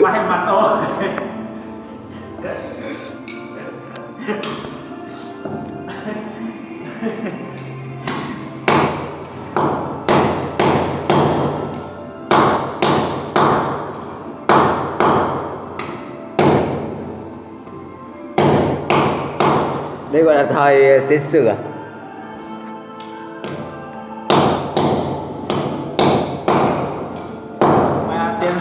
quay mặt thôi đây gọi là thời tiến sử à? tiền